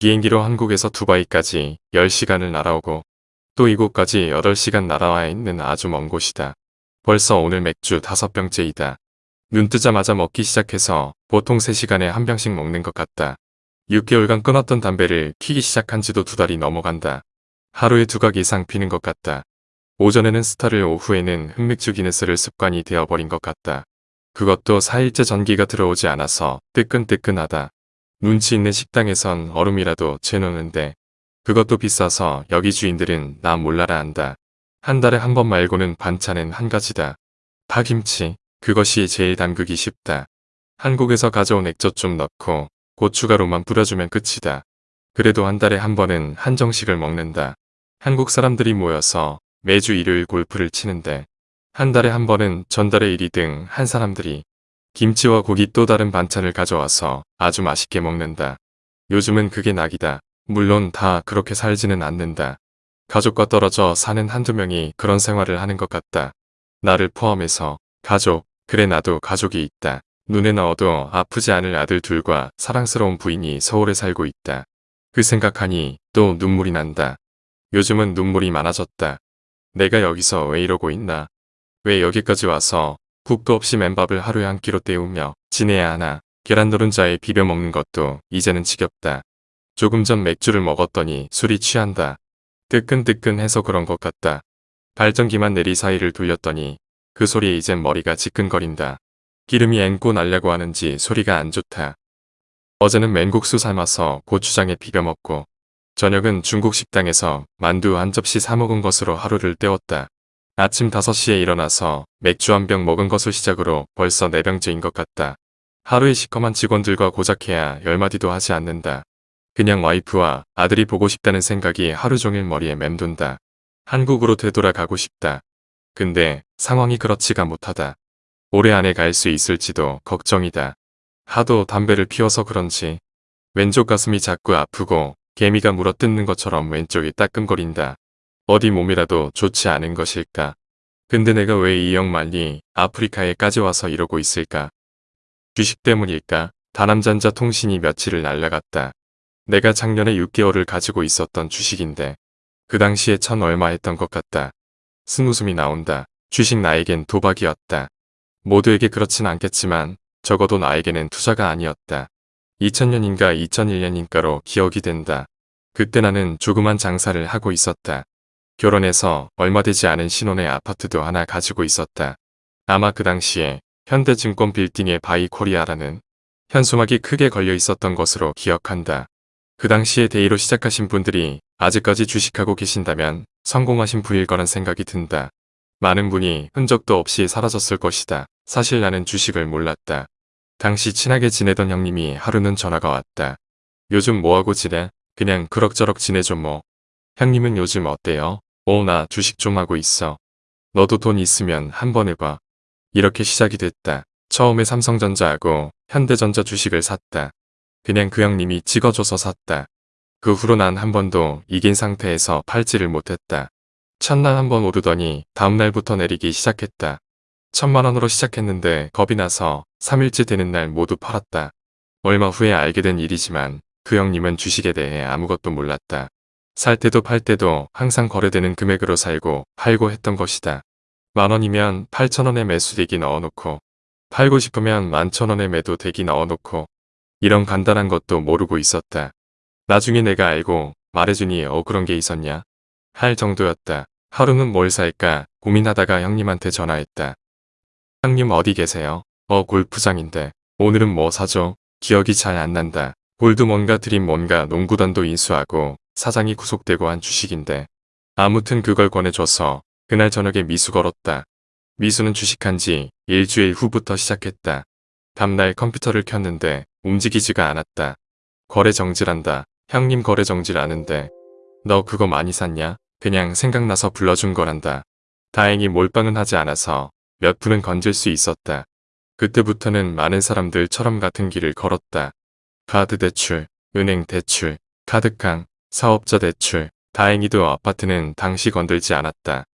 비행기로 한국에서 두바이까지 10시간을 날아오고 또 이곳까지 8시간 날아와 있는 아주 먼 곳이다. 벌써 오늘 맥주 5병째이다. 눈 뜨자마자 먹기 시작해서 보통 3시간에 한 병씩 먹는 것 같다. 6개월간 끊었던 담배를 피기 시작한 지도 두 달이 넘어간다. 하루에 두 각 이상 피는 것 같다. 오전에는 스타를 오후에는 흑맥주 기네스를 습관이 되어버린 것 같다. 그것도 4일째 전기가 들어오지 않아서 뜨끈뜨끈하다. 눈치 있는 식당에선 얼음이라도 재놓는데 그것도 비싸서 여기 주인들은 나 몰라라 한다. 한 달에 한 번 말고는 반찬은 한 가지다. 파김치, 그것이 제일 담그기 쉽다. 한국에서 가져온 액젓 좀 넣고 고춧가루만 뿌려주면 끝이다. 그래도 한 달에 한 번은 한정식을 먹는다. 한국 사람들이 모여서 매주 일요일 골프를 치는데 한 달에 한 번은 전달의 일이 등 한 사람들이 김치와 고기 또 다른 반찬을 가져와서 아주 맛있게 먹는다. 요즘은 그게 낙이다. 물론 다 그렇게 살지는 않는다. 가족과 떨어져 사는 한두 명이 그런 생활을 하는 것 같다. 나를 포함해서 가족, 그래 나도 가족이 있다. 눈에 넣어도 아프지 않을 아들 둘과 사랑스러운 부인이 서울에 살고 있다. 그 생각하니 또 눈물이 난다. 요즘은 눈물이 많아졌다. 내가 여기서 왜 이러고 있나? 왜 여기까지 와서 국도 없이 맨밥을 하루에 한 끼로 때우며 지내야 하나? 계란 노른자에 비벼 먹는 것도 이제는 지겹다. 조금 전 맥주를 먹었더니 술이 취한다. 뜨끈뜨끈해서 그런 것 같다. 발전기만 내리 사이를 돌렸더니 그 소리에 이젠 머리가 지끈거린다. 기름이 앵고 날려고 하는지 소리가 안 좋다. 어제는 맹국수 삶아서 고추장에 비벼 먹고 저녁은 중국 식당에서 만두 한 접시 사 먹은 것으로 하루를 때웠다. 아침 5시에 일어나서 맥주 한 병 먹은 것을 시작으로 벌써 4병째인 것 같다. 하루에 시커먼 직원들과 고작해야 열마디도 하지 않는다. 그냥 와이프와 아들이 보고 싶다는 생각이 하루 종일 머리에 맴돈다. 한국으로 되돌아가고 싶다. 근데 상황이 그렇지가 못하다. 올해 안에 갈 수 있을지도 걱정이다. 하도 담배를 피워서 그런지 왼쪽 가슴이 자꾸 아프고 개미가 물어뜯는 것처럼 왼쪽이 따끔거린다. 어디 몸이라도 좋지 않은 것일까. 근데 내가 왜 이 영만리 아프리카에까지 와서 이러고 있을까. 주식 때문일까. 다남잔자 통신이 며칠을 날라갔다. 내가 작년에 6개월을 가지고 있었던 주식인데 그 당시에 천 얼마 했던 것 같다. 스무숨이 나온다. 주식 나에겐 도박이었다. 모두에게 그렇진 않겠지만 적어도 나에게는 투자가 아니었다. 2000년인가 2001년인가로 기억이 된다. 그때 나는 조그만 장사를 하고 있었다. 결혼해서 얼마 되지 않은 신혼의 아파트도 하나 가지고 있었다. 아마 그 당시에 현대증권 빌딩의 바이코리아라는 현수막이 크게 걸려 있었던 것으로 기억한다. 그 당시에 데이로 시작하신 분들이 아직까지 주식하고 계신다면 성공하신 분일 거란 생각이 든다. 많은 분이 흔적도 없이 사라졌을 것이다. 사실 나는 주식을 몰랐다. 당시 친하게 지내던 형님이 하루는 전화가 왔다. 요즘 뭐하고 지내? 그냥 그럭저럭 지내죠 뭐. 형님은 요즘 어때요? 어, 나 주식 좀 하고 있어. 너도 돈 있으면 한번 해봐. 이렇게 시작이 됐다. 처음에 삼성전자하고 현대전자 주식을 샀다. 그냥 그 형님이 찍어줘서 샀다. 그 후로 난 한 번도 이긴 상태에서 팔지를 못했다. 첫날 한 번 오르더니 다음날부터 내리기 시작했다. 천만원으로 시작했는데 겁이 나서 3일째 되는 날 모두 팔았다. 얼마 후에 알게 된 일이지만 그 형님은 주식에 대해 아무것도 몰랐다. 살 때도 팔 때도 항상 거래되는 금액으로 살고 팔고 했던 것이다. 만원이면 8천원에 매수대기 넣어놓고 팔고 싶으면 만천원에 매도대기 넣어놓고 이런 간단한 것도 모르고 있었다. 나중에 내가 알고 말해주니 어 그런 게 있었냐 할 정도였다. 하루는 뭘 살까 고민하다가 형님한테 전화했다. 형님 어디 계세요? 어 골프장인데 오늘은 뭐 사죠? 기억이 잘 안 난다. 골드 뭔가 드림 뭔가 농구단도 인수하고 사장이 구속되고 한 주식인데 아무튼 그걸 권해줘서 그날 저녁에 미수 걸었다. 미수는 주식한 지 일주일 후부터 시작했다. 다음날 컴퓨터를 켰는데 움직이지가 않았다. 거래 정지란다. 형님 거래 정지라는데 너 그거 많이 샀냐? 그냥 생각나서 불러준 거란다. 다행히 몰빵은 하지 않아서 몇 푼은 건질 수 있었다. 그때부터는 많은 사람들처럼 같은 길을 걸었다. 카드 대출, 은행 대출, 카드깡, 사업자 대출, 다행히도 아파트는 당시 건들지 않았다.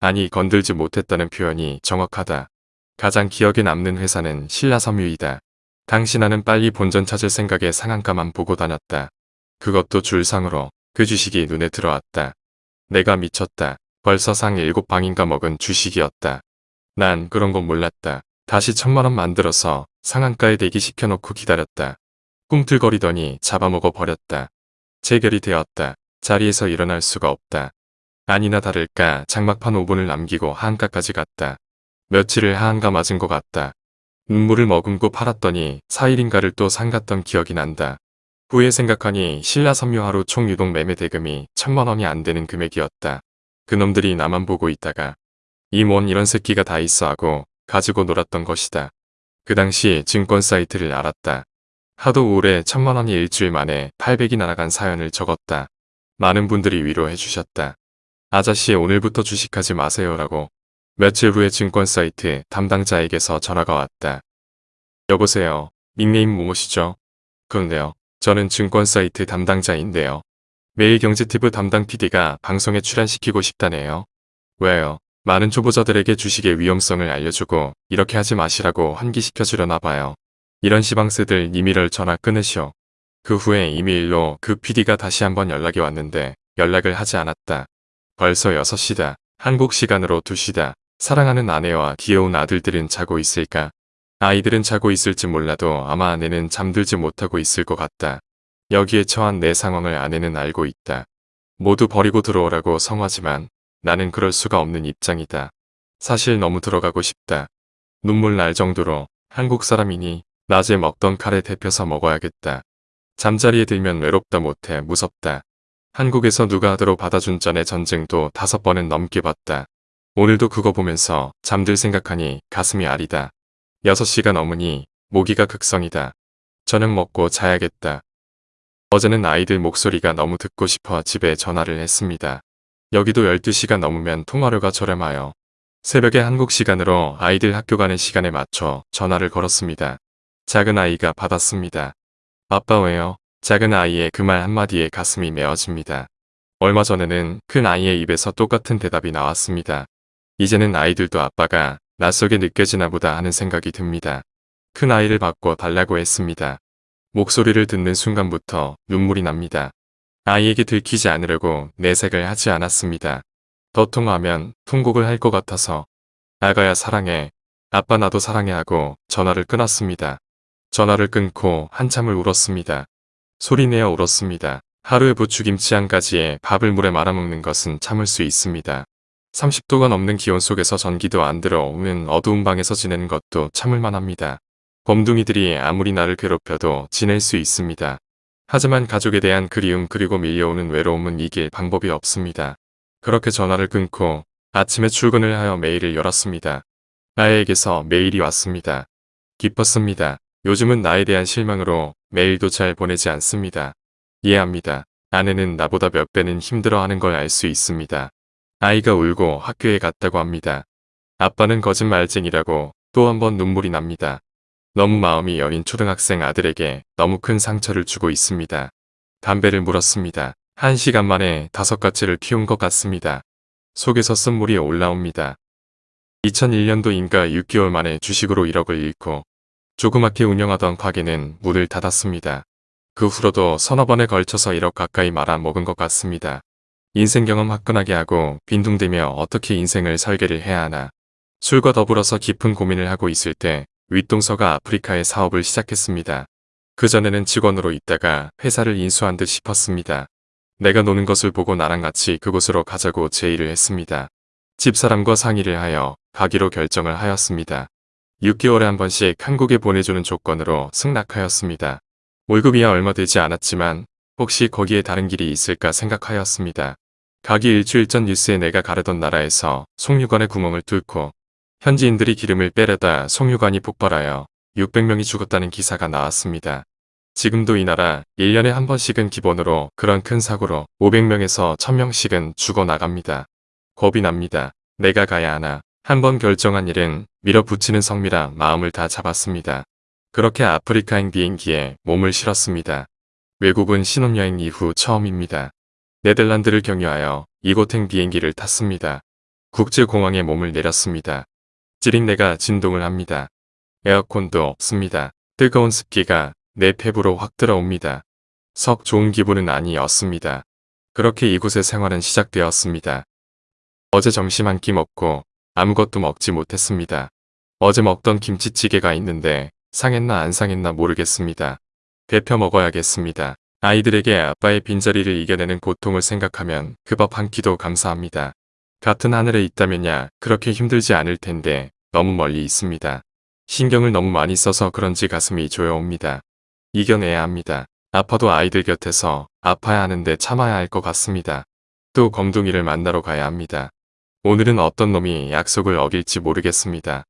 아니 건들지 못했다는 표현이 정확하다. 가장 기억에 남는 회사는 신라섬유이다. 당시 나는 빨리 본전 찾을 생각에 상한가만 보고 다녔다. 그것도 줄상으로 그 주식이 눈에 들어왔다. 내가 미쳤다. 벌써 상 일곱 방인가 먹은 주식이었다. 난 그런 건 몰랐다. 다시 천만 원 만들어서 상한가에 대기 시켜놓고 기다렸다. 꿈틀거리더니 잡아먹어 버렸다. 체결이 되었다. 자리에서 일어날 수가 없다. 아니나 다를까 장막판 5분을 남기고 하한가까지 갔다. 며칠을 하한가 맞은 것 같다. 눈물을 머금고 팔았더니 4일인가를 또 상갔던 기억이 난다. 후에 생각하니 신라 섬유하루 총 유동 매매 대금이 천만 원이 안 되는 금액이었다. 그놈들이 나만 보고 있다가 이 뭔 이런 새끼가 다 있어 하고 가지고 놀았던 것이다. 그 당시 증권 사이트를 알았다. 하도 오래 천만 원이 일주일 만에 800이 날아간 사연을 적었다. 많은 분들이 위로해 주셨다. 아저씨 오늘부터 주식하지 마세요라고 며칠 후에 증권 사이트 담당자에게서 전화가 왔다. 여보세요. 닉네임 무엇이죠? 그런데요. 저는 증권 사이트 담당자인데요. 매일 경제티브 담당 PD가 방송에 출연시키고 싶다네요. 왜요? 많은 초보자들에게 주식의 위험성을 알려주고 이렇게 하지 마시라고 환기시켜주려나 봐요. 이런 시방스들 이미를 전화 끊으시오. 그 후에 이메일로 그 PD가 다시 한번 연락이 왔는데 연락을 하지 않았다. 벌써 6시다. 한국 시간으로 2시다. 사랑하는 아내와 귀여운 아들들은 자고 있을까? 아이들은 자고 있을지 몰라도 아마 아내는 잠들지 못하고 있을 것 같다. 여기에 처한 내 상황을 아내는 알고 있다. 모두 버리고 들어오라고 성화지만 나는 그럴 수가 없는 입장이다. 사실 너무 들어가고 싶다. 눈물 날 정도로 한국 사람이니 낮에 먹던 칼에 데펴서 먹어야겠다. 잠자리에 들면 외롭다 못해 무섭다. 한국에서 누가 하도록 받아준 전의 전쟁도 다섯 번은 넘게 봤다. 오늘도 그거 보면서 잠들 생각하니 가슴이 아리다. 6시가 넘으니 모기가 극성이다. 저녁 먹고 자야겠다. 어제는 아이들 목소리가 너무 듣고 싶어 집에 전화를 했습니다. 여기도 12시가 넘으면 통화료가 저렴하여 새벽에 한국 시간으로 아이들 학교 가는 시간에 맞춰 전화를 걸었습니다. 작은 아이가 받았습니다. 아빠 왜요? 작은 아이의 그 말 한마디에 가슴이 메어집니다. 얼마 전에는 큰 아이의 입에서 똑같은 대답이 나왔습니다. 이제는 아이들도 아빠가 낯설게 느껴지나 보다 하는 생각이 듭니다. 큰 아이를 바꿔 달라고 했습니다. 목소리를 듣는 순간부터 눈물이 납니다. 아이에게 들키지 않으려고 내색을 하지 않았습니다. 더 통화하면 통곡을 할 것 같아서 아가야 사랑해, 아빠 나도 사랑해 하고 전화를 끊었습니다. 전화를 끊고 한참을 울었습니다. 소리내어 울었습니다. 하루에 부추김치 한 가지에 밥을 물에 말아먹는 것은 참을 수 있습니다. 30도가 넘는 기온 속에서 전기도 안 들어오는 어두운 방에서 지내는 것도 참을만 합니다. 범둥이들이 아무리 나를 괴롭혀도 지낼 수 있습니다. 하지만 가족에 대한 그리움 그리고 밀려오는 외로움은 이길 방법이 없습니다. 그렇게 전화를 끊고 아침에 출근을 하여 메일을 열었습니다. 나에게서 메일이 왔습니다. 기뻤습니다. 요즘은 나에 대한 실망으로 메일도 잘 보내지 않습니다. 이해합니다. 아내는 나보다 몇 배는 힘들어하는 걸 알 수 있습니다. 아이가 울고 학교에 갔다고 합니다. 아빠는 거짓말쟁이라고 또 한 번 눈물이 납니다. 너무 마음이 여린 초등학생 아들에게 너무 큰 상처를 주고 있습니다. 담배를 물었습니다. 한 시간 만에 다섯 가지를 피운 것 같습니다. 속에서 쓴물이 올라옵니다. 2001년도인가 6개월 만에 주식으로 1억을 잃고 조그맣게 운영하던 가게는 문을 닫았습니다. 그 후로도 서너 번에 걸쳐서 1억 가까이 말아먹은 것 같습니다. 인생 경험 화끈하게 하고 빈둥대며 어떻게 인생을 설계를 해야 하나. 술과 더불어서 깊은 고민을 하고 있을 때 윗동서가 아프리카에 사업을 시작했습니다. 그전에는 직원으로 있다가 회사를 인수한 듯 싶었습니다. 내가 노는 것을 보고 나랑 같이 그곳으로 가자고 제의를 했습니다. 집사람과 상의를 하여 가기로 결정을 하였습니다. 6개월에 한 번씩 한국에 보내주는 조건으로 승낙하였습니다. 월급이야 얼마 되지 않았지만 혹시 거기에 다른 길이 있을까 생각하였습니다. 가기 일주일 전 뉴스에 내가 가려던 나라에서 송유관의 구멍을 뚫고 현지인들이 기름을 빼려다 송유관이 폭발하여 600명이 죽었다는 기사가 나왔습니다. 지금도 이 나라 1년에 한 번씩은 기본으로 그런 큰 사고로 500명에서 1000명씩은 죽어나갑니다. 겁이 납니다. 내가 가야 하나. 한 번 결정한 일은 밀어붙이는 성미라 마음을 다 잡았습니다. 그렇게 아프리카행 비행기에 몸을 실었습니다. 외국은 신혼여행 이후 처음입니다. 네덜란드를 경유하여 이곳행 비행기를 탔습니다. 국제공항에 몸을 내렸습니다. 찌릿내가 진동을 합니다. 에어컨도 없습니다. 뜨거운 습기가 내 폐부로 확 들어옵니다. 석 좋은 기분은 아니었습니다. 그렇게 이곳의 생활은 시작되었습니다. 어제 점심 한 끼 먹고 아무것도 먹지 못했습니다. 어제 먹던 김치찌개가 있는데 상했나 안 상했나 모르겠습니다. 데펴 먹어야겠습니다. 아이들에게 아빠의 빈자리를 이겨내는 고통을 생각하면 그 밥 한 끼도 감사합니다. 같은 하늘에 있다면야 그렇게 힘들지 않을 텐데 너무 멀리 있습니다. 신경을 너무 많이 써서 그런지 가슴이 조여옵니다. 이겨내야 합니다. 아파도 아이들 곁에서 아파야 하는데 참아야 할 것 같습니다. 또 검둥이를 만나러 가야 합니다. 오늘은 어떤 놈이 약속을 어길지 모르겠습니다.